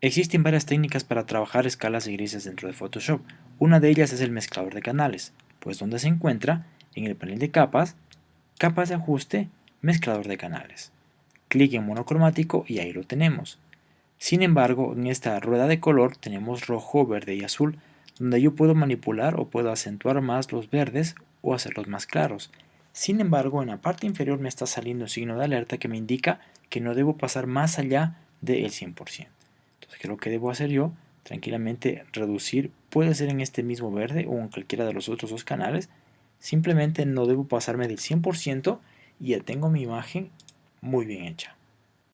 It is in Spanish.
Existen varias técnicas para trabajar escalas y grises dentro de Photoshop. Una de ellas es el mezclador de canales, pues donde se encuentra en el panel de capas, capas de ajuste, mezclador de canales. Clic en monocromático y ahí lo tenemos. Sin embargo, en esta rueda de color tenemos rojo, verde y azul, donde yo puedo manipular o puedo acentuar más los verdes o hacerlos más claros. Sin embargo, en la parte inferior me está saliendo un signo de alerta que me indica que no debo pasar más allá del 100%. Entonces, ¿qué es lo que debo hacer yo? Tranquilamente reducir, puede ser en este mismo verde o en cualquiera de los otros dos canales. Simplemente no debo pasarme del 100% y ya tengo mi imagen muy bien hecha.